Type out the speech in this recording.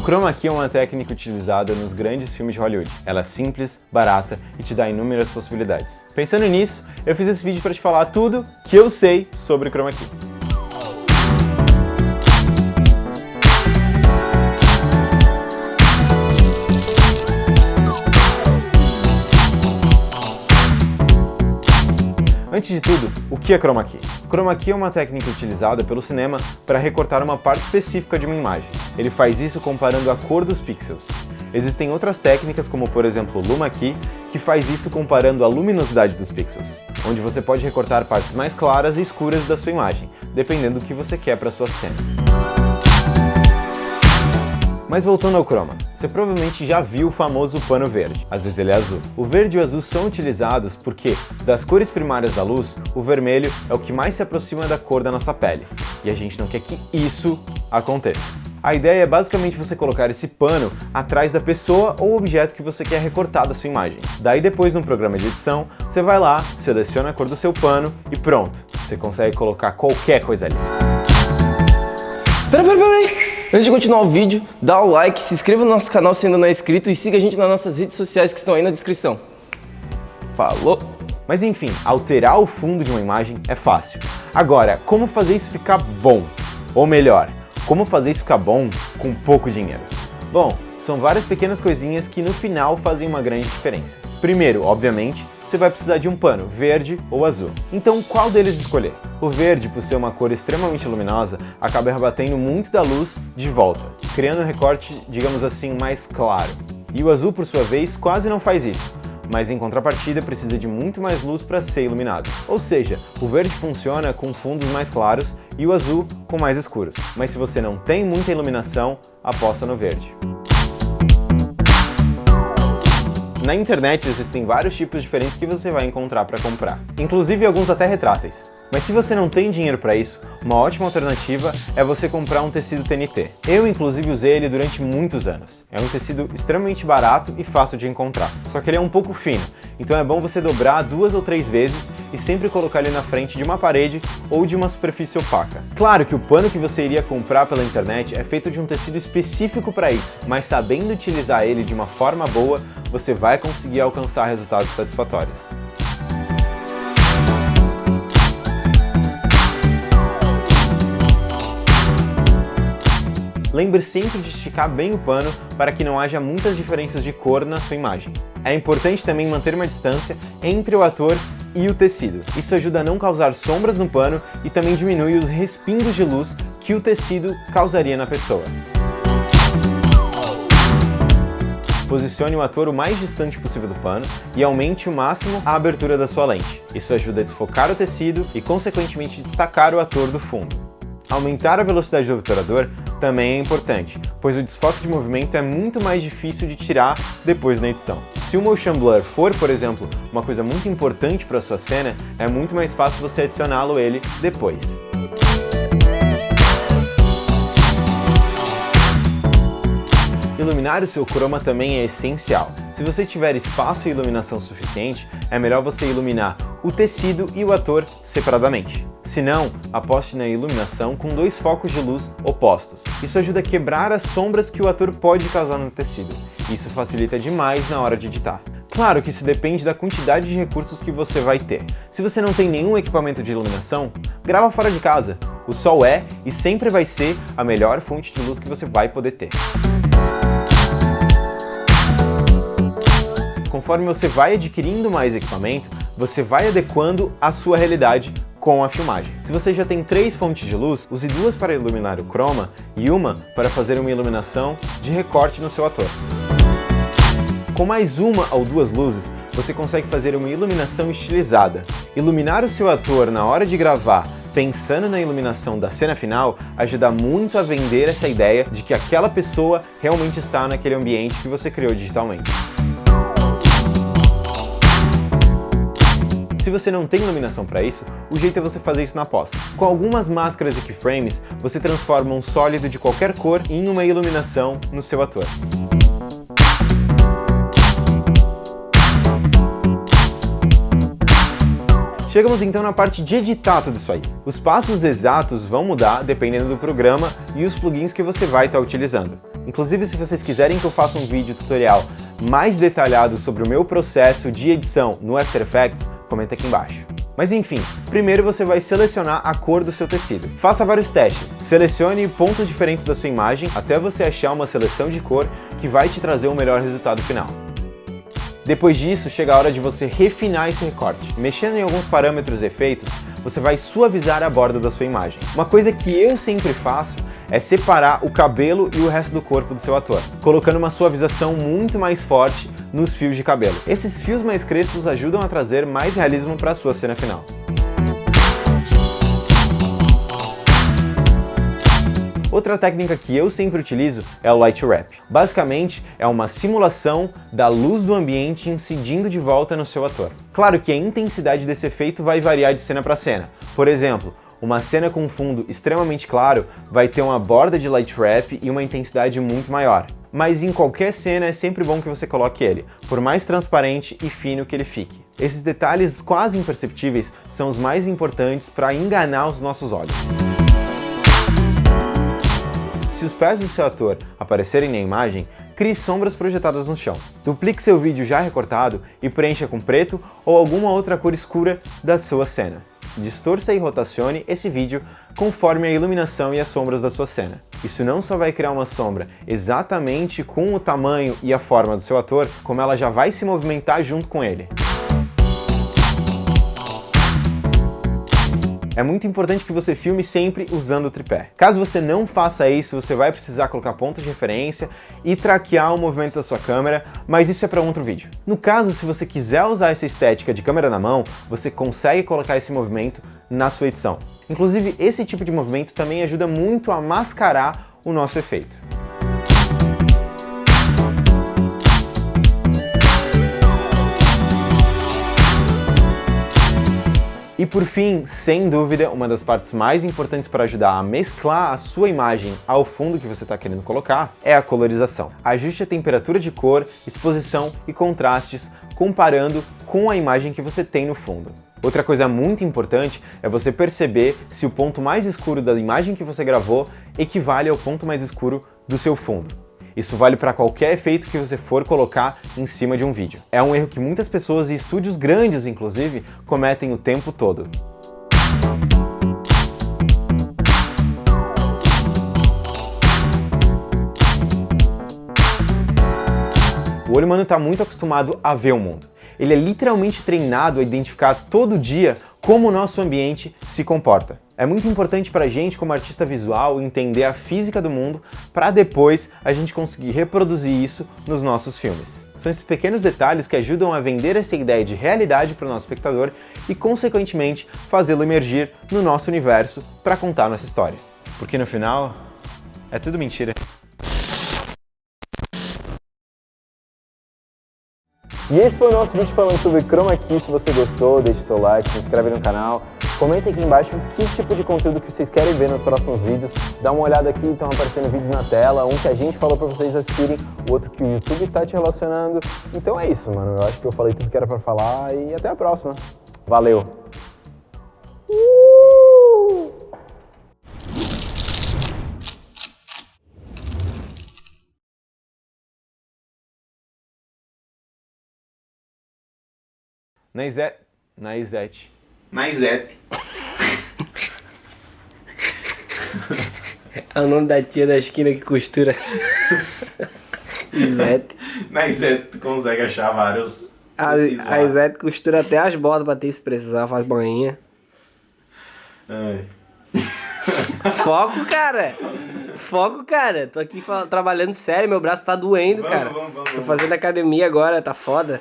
O chroma key é uma técnica utilizada nos grandes filmes de Hollywood. Ela é simples, barata e te dá inúmeras possibilidades. Pensando nisso, eu fiz esse vídeo para te falar tudo que eu sei sobre chroma key. Antes de tudo, o que é chroma key? Chroma key é uma técnica utilizada pelo cinema para recortar uma parte específica de uma imagem. Ele faz isso comparando a cor dos pixels. Existem outras técnicas, como por exemplo o Luma Key, que faz isso comparando a luminosidade dos pixels, onde você pode recortar partes mais claras e escuras da sua imagem, dependendo do que você quer para sua cena. Mas voltando ao chroma, você provavelmente já viu o famoso pano verde, às vezes ele é azul. O verde e o azul são utilizados porque, das cores primárias da luz, o vermelho é o que mais se aproxima da cor da nossa pele, e a gente não quer que isso aconteça. A ideia é basicamente você colocar esse pano atrás da pessoa ou objeto que você quer recortar da sua imagem. Daí depois no programa de edição, você vai lá, seleciona a cor do seu pano e pronto, você consegue colocar qualquer coisa ali. Pera, pera, pera aí! Antes de continuar o vídeo, dá o like, se inscreva no nosso canal se ainda não é inscrito e siga a gente nas nossas redes sociais que estão aí na descrição. Falou! Mas enfim, alterar o fundo de uma imagem é fácil. Agora, como fazer isso ficar bom? Ou melhor, como fazer isso ficar bom com pouco dinheiro? Bom, são várias pequenas coisinhas que no final fazem uma grande diferença. Primeiro, obviamente, você vai precisar de um pano, verde ou azul. Então qual deles escolher? O verde, por ser uma cor extremamente luminosa, acaba rebatendo muito da luz de volta, criando um recorte, digamos assim, mais claro. E o azul, por sua vez, quase não faz isso, mas em contrapartida precisa de muito mais luz para ser iluminado. Ou seja, o verde funciona com fundos mais claros e o azul com mais escuros. Mas se você não tem muita iluminação, aposta no verde. Na internet existem vários tipos diferentes que você vai encontrar para comprar, inclusive alguns até retráteis. Mas se você não tem dinheiro para isso, uma ótima alternativa é você comprar um tecido TNT. Eu inclusive usei ele durante muitos anos. É um tecido extremamente barato e fácil de encontrar, só que ele é um pouco fino, então é bom você dobrar duas ou três vezes e sempre colocar ele na frente de uma parede ou de uma superfície opaca. Claro que o pano que você iria comprar pela internet é feito de um tecido específico para isso, mas sabendo utilizar ele de uma forma boa, você vai conseguir alcançar resultados satisfatórios. Lembre sempre de esticar bem o pano para que não haja muitas diferenças de cor na sua imagem. É importante também manter uma distância entre o ator e o tecido. Isso ajuda a não causar sombras no pano e também diminui os respingos de luz que o tecido causaria na pessoa. Posicione o ator o mais distante possível do pano e aumente o máximo a abertura da sua lente. Isso ajuda a desfocar o tecido e, consequentemente, destacar o ator do fundo. Aumentar a velocidade do obturador também é importante, pois o desfoque de movimento é muito mais difícil de tirar depois na edição. Se o motion blur for, por exemplo, uma coisa muito importante para sua cena, é muito mais fácil você adicioná-lo ele depois. Iluminar o seu chroma também é essencial. Se você tiver espaço e iluminação suficiente, é melhor você iluminar o tecido e o ator separadamente. Se não, aposte na iluminação com dois focos de luz opostos. Isso ajuda a quebrar as sombras que o ator pode causar no tecido. Isso facilita demais na hora de editar. Claro que isso depende da quantidade de recursos que você vai ter. Se você não tem nenhum equipamento de iluminação, grava fora de casa. O sol é e sempre vai ser a melhor fonte de luz que você vai poder ter. Conforme você vai adquirindo mais equipamento, você vai adequando a sua realidade com a filmagem. Se você já tem três fontes de luz, use duas para iluminar o chroma e uma para fazer uma iluminação de recorte no seu ator. Com mais uma ou duas luzes, você consegue fazer uma iluminação estilizada. Iluminar o seu ator na hora de gravar pensando na iluminação da cena final ajuda muito a vender essa ideia de que aquela pessoa realmente está naquele ambiente que você criou digitalmente. Se você não tem iluminação para isso, o jeito é você fazer isso na pós. Com algumas máscaras e keyframes, você transforma um sólido de qualquer cor em uma iluminação no seu ator. Chegamos então na parte de editar tudo isso aí. Os passos exatos vão mudar dependendo do programa e os plugins que você vai estar utilizando. Inclusive, se vocês quiserem que eu faça um vídeo tutorial mais detalhado sobre o meu processo de edição no After Effects, comenta aqui embaixo. Mas enfim, primeiro você vai selecionar a cor do seu tecido. Faça vários testes. Selecione pontos diferentes da sua imagem até você achar uma seleção de cor que vai te trazer o melhor resultado final. Depois disso, chega a hora de você refinar esse recorte. Mexendo em alguns parâmetros e efeitos, você vai suavizar a borda da sua imagem. Uma coisa que eu sempre faço é separar o cabelo e o resto do corpo do seu ator, colocando uma suavização muito mais forte nos fios de cabelo. Esses fios mais crespos ajudam a trazer mais realismo para a sua cena final. Outra técnica que eu sempre utilizo é o Light Wrap. Basicamente, é uma simulação da luz do ambiente incidindo de volta no seu ator. Claro que a intensidade desse efeito vai variar de cena para cena. Por exemplo, uma cena com fundo extremamente claro vai ter uma borda de Light Wrap e uma intensidade muito maior. Mas em qualquer cena é sempre bom que você coloque ele, por mais transparente e fino que ele fique. Esses detalhes quase imperceptíveis são os mais importantes para enganar os nossos olhos. Se os pés do seu ator aparecerem na imagem, crie sombras projetadas no chão. Duplique seu vídeo já recortado e preencha com preto ou alguma outra cor escura da sua cena. Distorça e rotacione esse vídeo conforme a iluminação e as sombras da sua cena. Isso não só vai criar uma sombra exatamente com o tamanho e a forma do seu ator, como ela já vai se movimentar junto com ele. É muito importante que você filme sempre usando o tripé. Caso você não faça isso, você vai precisar colocar pontos de referência e traquear o movimento da sua câmera, mas isso é para outro vídeo. No caso, se você quiser usar essa estética de câmera na mão, você consegue colocar esse movimento na sua edição. Inclusive, esse tipo de movimento também ajuda muito a mascarar o nosso efeito. Por fim, sem dúvida, uma das partes mais importantes para ajudar a mesclar a sua imagem ao fundo que você está querendo colocar é a colorização. Ajuste a temperatura de cor, exposição e contrastes comparando com a imagem que você tem no fundo. Outra coisa muito importante é você perceber se o ponto mais escuro da imagem que você gravou equivale ao ponto mais escuro do seu fundo. Isso vale para qualquer efeito que você for colocar em cima de um vídeo. É um erro que muitas pessoas e estúdios grandes, inclusive, cometem o tempo todo. O olho humano está muito acostumado a ver o mundo. Ele é literalmente treinado a identificar todo dia como o nosso ambiente se comporta. É muito importante para gente, como artista visual, entender a física do mundo para depois a gente conseguir reproduzir isso nos nossos filmes. São esses pequenos detalhes que ajudam a vender essa ideia de realidade para o nosso espectador e, consequentemente, fazê-lo emergir no nosso universo para contar nossa história. Porque no final, é tudo mentira. E esse foi o nosso vídeo falando sobre Chroma Key. Se você gostou, deixe seu like, se inscreve no canal. Comenta aqui embaixo que tipo de conteúdo que vocês querem ver nos próximos vídeos. Dá uma olhada aqui, estão aparecendo vídeos na tela, um que a gente falou para vocês assistirem, o outro que o YouTube está te relacionando. Então é isso, mano. Eu acho que eu falei tudo que era para falar e até a próxima. Valeu! Na Izete. Na Izete. Na Izete. É o nome da tia da esquina que costura. Izete. Na Izete tu consegue achar vários. A, a costura até as botas pra ter se precisar, faz banhinha. Ai. Foco, cara! Foco, cara! Tô aqui trabalhando sério, meu braço tá doendo, vamos, cara. Vamos, vamos, Tô fazendo academia agora, tá foda.